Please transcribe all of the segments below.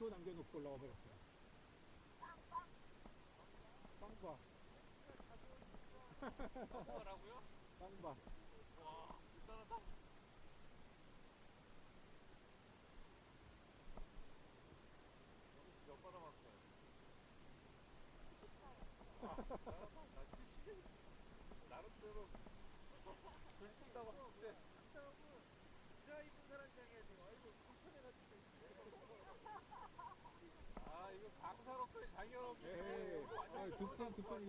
고추 남겨놓고 올라와 버렸어요. 빵바, 뭐라고요? 빵바. 와, 대단하다. 여기서 몇 받아봤어요? 와, 대단하다. 나 70일. 나름대로 들뜬다고 하는데. 자 입은 사람 장해야 돼요. 아이고 불편해가지고. 아, 이거 강사로서의 장애롭게. 예, 아, 두 판, 두 판.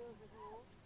고저